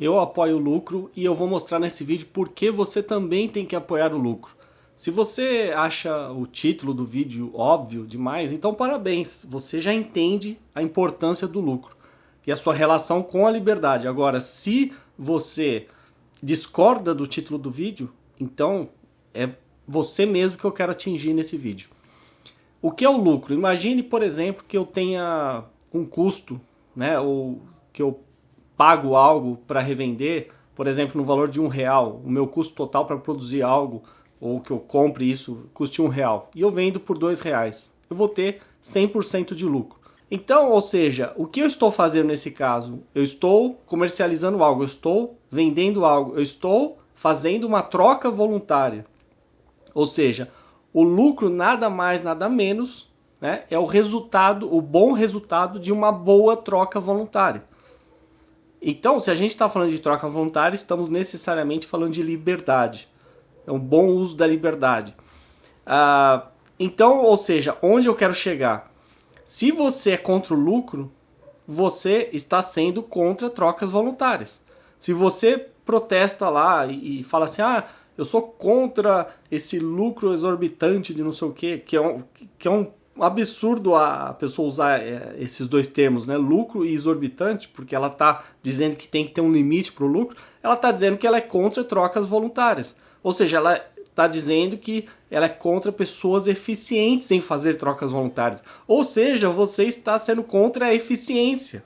eu apoio o lucro e eu vou mostrar nesse vídeo por que você também tem que apoiar o lucro. Se você acha o título do vídeo óbvio demais, então parabéns, você já entende a importância do lucro e a sua relação com a liberdade. Agora, se você discorda do título do vídeo, então é você mesmo que eu quero atingir nesse vídeo. O que é o lucro? Imagine, por exemplo, que eu tenha um custo, né, ou que eu pago algo para revender, por exemplo, no valor de um real, o meu custo total para produzir algo, ou que eu compre isso, custe um real, e eu vendo por dois reais, eu vou ter 100% de lucro. Então, ou seja, o que eu estou fazendo nesse caso? Eu estou comercializando algo, eu estou vendendo algo, eu estou fazendo uma troca voluntária. Ou seja, o lucro nada mais, nada menos né, é o resultado, o bom resultado de uma boa troca voluntária. Então, se a gente está falando de troca voluntária, estamos necessariamente falando de liberdade. É um bom uso da liberdade. Ah, então, ou seja, onde eu quero chegar? Se você é contra o lucro, você está sendo contra trocas voluntárias. Se você protesta lá e, fala assim, ah, eu sou contra esse lucro exorbitante de não sei o quê, que é um, que é um absurdo a pessoa usar é, esses dois termos, né? Lucro e exorbitante, porque ela está dizendo que tem que ter um limite para o lucro, ela está dizendo que ela é contra trocas voluntárias. Ou seja, ela está dizendo que ela é contra pessoas eficientes em fazer trocas voluntárias. Ou seja, você está sendo contra a eficiência.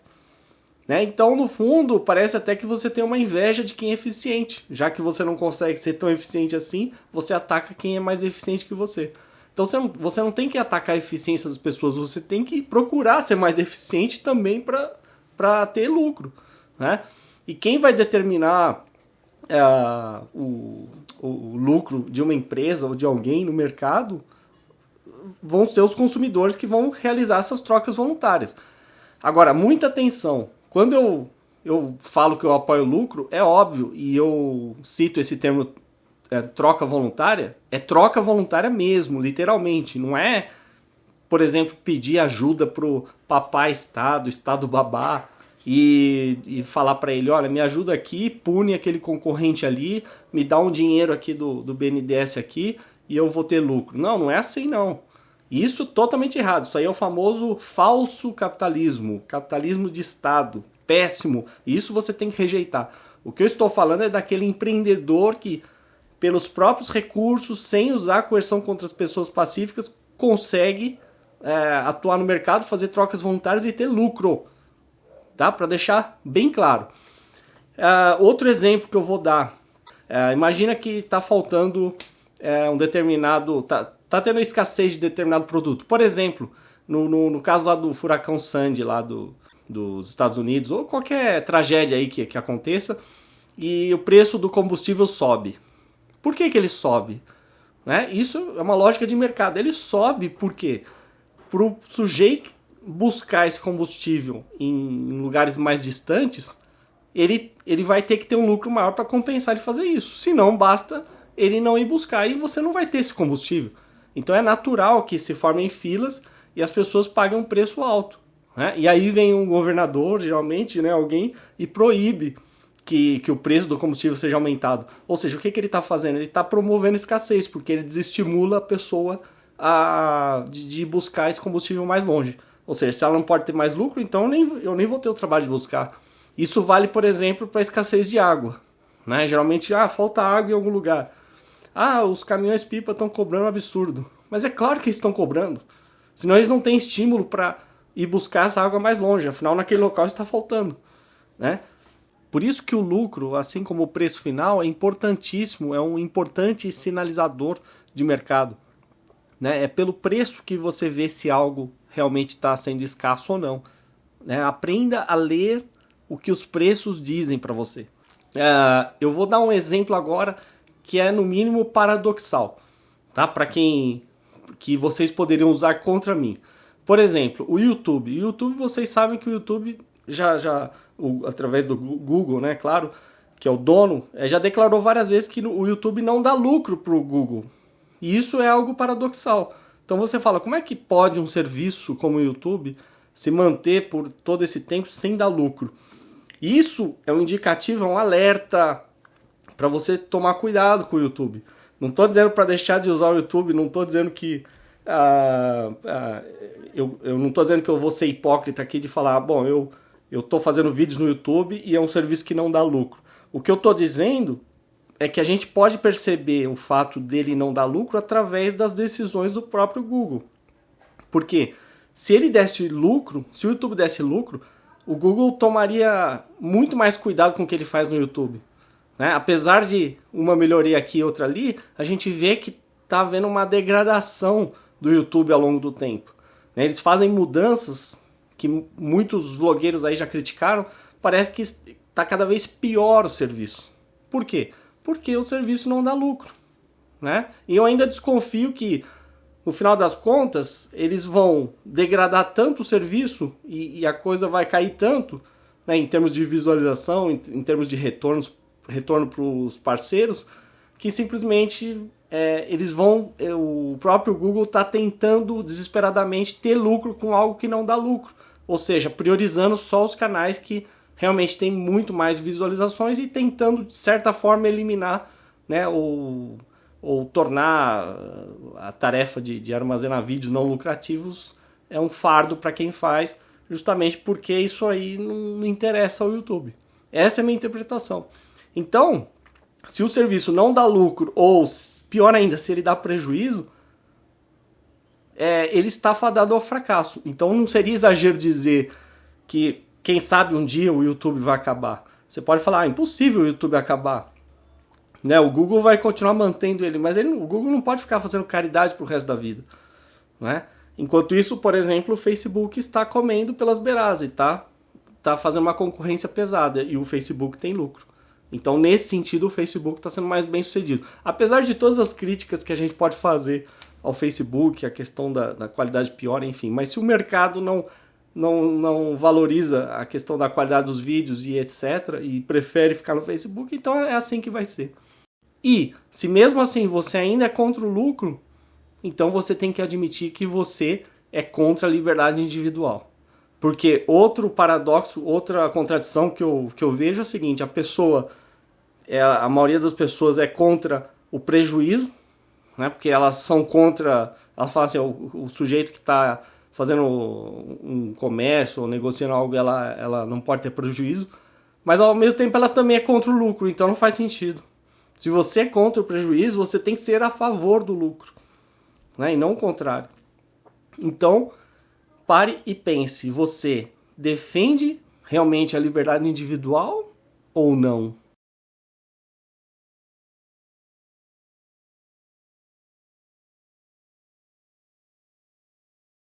Né? Então, no fundo, parece até que você tem uma inveja de quem é eficiente. Já que você não consegue ser tão eficiente assim, você ataca quem é mais eficiente que você. Então você não, você não tem que atacar a eficiência das pessoas, você tem que procurar ser mais eficiente também para ter lucro. Né? E quem vai determinar uh, o, o lucro de uma empresa ou de alguém no mercado vão ser os consumidores que vão realizar essas trocas voluntárias. Agora, muita atenção. Quando eu, eu falo que eu apoio o lucro, é óbvio, e eu cito esse termo é, troca voluntária, é troca voluntária mesmo, literalmente. Não é, por exemplo, pedir ajuda pro papai Estado, Estado babá, e, e falar para ele, olha, me ajuda aqui, pune aquele concorrente ali, me dá um dinheiro aqui do, do BNDES aqui e eu vou ter lucro. Não, não é assim não. Isso totalmente errado. Isso aí é o famoso falso capitalismo, capitalismo de Estado, péssimo. Isso você tem que rejeitar. O que eu estou falando é daquele empreendedor que pelos próprios recursos, sem usar coerção contra as pessoas pacíficas, consegue é, atuar no mercado, fazer trocas voluntárias e ter lucro. Tá? Para deixar bem claro. Uh, outro exemplo que eu vou dar. Uh, imagina que está faltando uh, um determinado... Tá, tá tendo escassez de determinado produto. Por exemplo, no, no, no caso lá do furacão Sandy lá do, dos Estados Unidos, ou qualquer tragédia aí que, que aconteça, e o preço do combustível sobe. Por que, que ele sobe? Né? Isso é uma lógica de mercado. Ele sobe porque para o sujeito buscar esse combustível em lugares mais distantes, ele, ele vai ter que ter um lucro maior para compensar ele fazer isso. Se não, basta ele não ir buscar e você não vai ter esse combustível. Então é natural que se formem filas e as pessoas paguem um preço alto. Né? E aí vem um governador, geralmente, né, alguém, e proíbe que, que o preço do combustível seja aumentado. Ou seja, o que, que ele está fazendo? Ele está promovendo escassez, porque ele desestimula a pessoa a, de, de, buscar esse combustível mais longe. Ou seja, se ela não pode ter mais lucro, então eu nem, eu nem vou ter o trabalho de buscar. Isso vale, por exemplo, para a escassez de água. Né? Geralmente, ah, falta água em algum lugar. Ah, os caminhões pipa estão cobrando um absurdo. Mas é claro que eles estão cobrando. Senão eles não têm estímulo para ir buscar essa água mais longe. Afinal, naquele local está faltando. Né? Por isso que o lucro, assim como o preço final, é importantíssimo, é um importante sinalizador de mercado. Né? É pelo preço que você vê se algo realmente está sendo escasso ou não. Né? Aprenda a ler o que os preços dizem para você. Uh, eu vou dar um exemplo agora que é no mínimo paradoxal, tá? Para quem que vocês poderiam usar contra mim. Por exemplo, o YouTube. O YouTube, vocês sabem que o YouTube já, já o, através do Google, né, claro, que é o dono, é, já declarou várias vezes que o YouTube não dá lucro para o Google. E isso é algo paradoxal. Então você fala, como é que pode um serviço como o YouTube se manter por todo esse tempo sem dar lucro? Isso é um indicativo, é um alerta para você tomar cuidado com o YouTube. Não estou dizendo para deixar de usar o YouTube, não estou dizendo que ah, ah, eu, eu não estou dizendo que eu vou ser hipócrita aqui de falar, bom, eu eu estou fazendo vídeos no YouTube e é um serviço que não dá lucro. O que eu estou dizendo é que a gente pode perceber o fato dele não dar lucro através das decisões do próprio Google. Porque se ele desse lucro, se o YouTube desse lucro, o Google tomaria muito mais cuidado com o que ele faz no YouTube. Né? Apesar de uma melhoria aqui e outra ali, a gente vê que está havendo uma degradação do YouTube ao longo do tempo. Né? Eles fazem mudanças que muitos vlogueiros aí já criticaram, parece que está cada vez pior o serviço. Por quê? Porque o serviço não dá lucro. Né? E eu ainda desconfio que, no final das contas, eles vão degradar tanto o serviço e, e a coisa vai cair tanto, né, em termos de visualização, em, em termos de retornos, retorno para os parceiros, que simplesmente é, eles vão. É, o próprio Google está tentando desesperadamente ter lucro com algo que não dá lucro. Ou seja, priorizando só os canais que realmente têm muito mais visualizações e tentando, de certa forma, eliminar né, ou, ou tornar a tarefa de, de armazenar vídeos não lucrativos é um fardo para quem faz, justamente porque isso aí não interessa ao YouTube. Essa é a minha interpretação. Então, se o serviço não dá lucro, ou pior ainda, se ele dá prejuízo, é, ele está fadado ao fracasso. Então não seria exagero dizer que, quem sabe, um dia o YouTube vai acabar. Você pode falar, ah, impossível o YouTube acabar. Né? O Google vai continuar mantendo ele, mas ele, o Google não pode ficar fazendo caridade pro resto da vida. Né? Enquanto isso, por exemplo, o Facebook está comendo pelas beiradas e tá, tá fazendo uma concorrência pesada e o Facebook tem lucro. Então, nesse sentido, o Facebook está sendo mais bem sucedido. Apesar de todas as críticas que a gente pode fazer ao Facebook, a questão da, da qualidade pior, enfim. Mas se o mercado não, não, não valoriza a questão da qualidade dos vídeos e etc., e prefere ficar no Facebook, então é assim que vai ser. E se mesmo assim você ainda é contra o lucro, então você tem que admitir que você é contra a liberdade individual. Porque outro paradoxo, outra contradição que eu, que eu vejo é o seguinte: a pessoa, é, a maioria das pessoas é contra o prejuízo, né? Porque elas são contra, elas falam assim, o, o sujeito que está fazendo um comércio ou negociando algo, ela, ela não pode ter prejuízo, mas ao mesmo tempo ela também é contra o lucro, então não faz sentido. Se você é contra o prejuízo, você tem que ser a favor do lucro, né? E não o contrário. Então, pare e pense, você defende realmente a liberdade individual ou não?